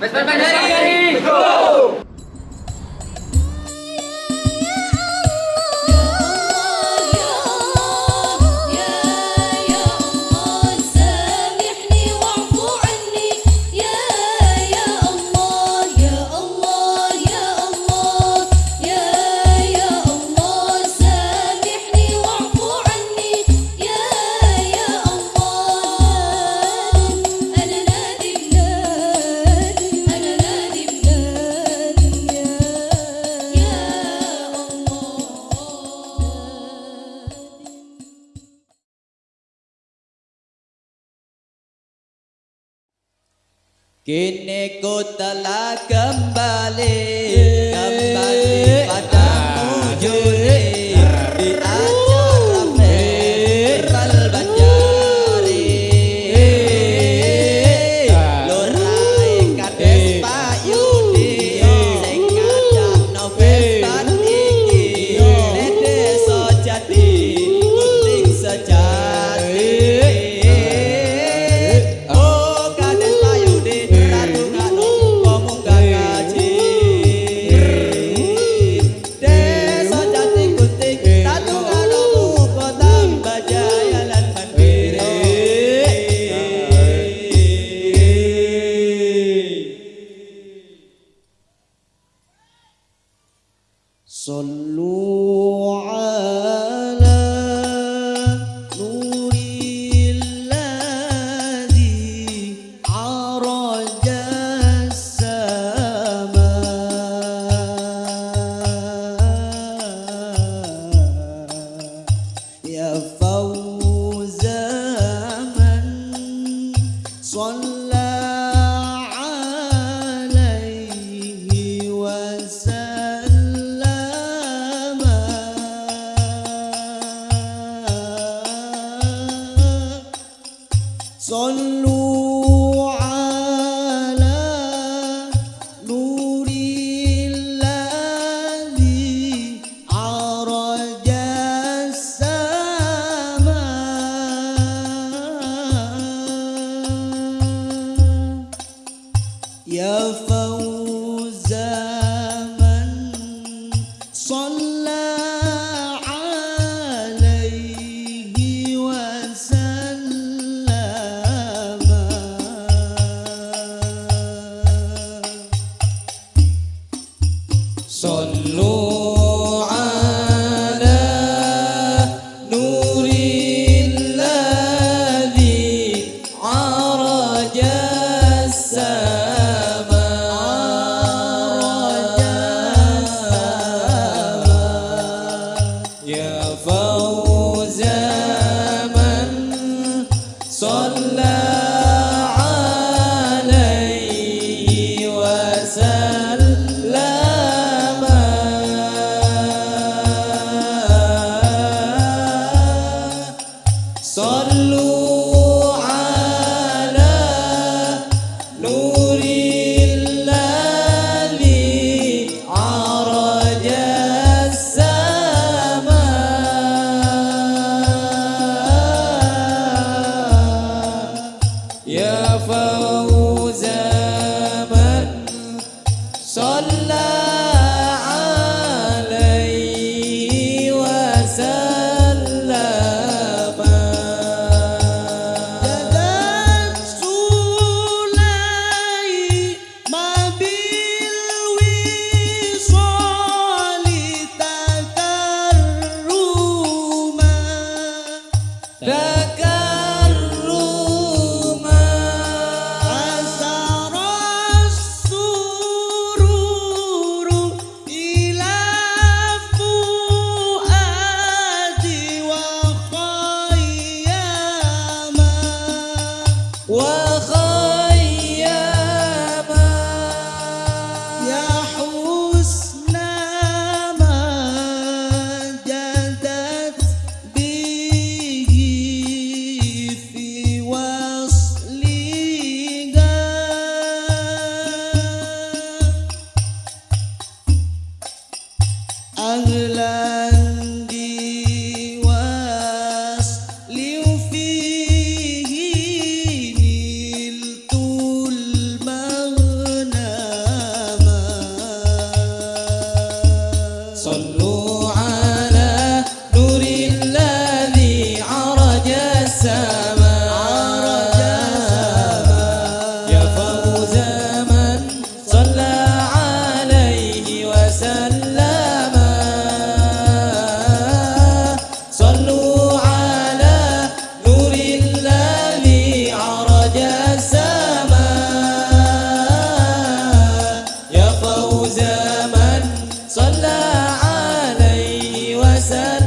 Pues, pues, pues, ¡Vesper Kini ko talagang balik صلوا صلى صلوا That. sun.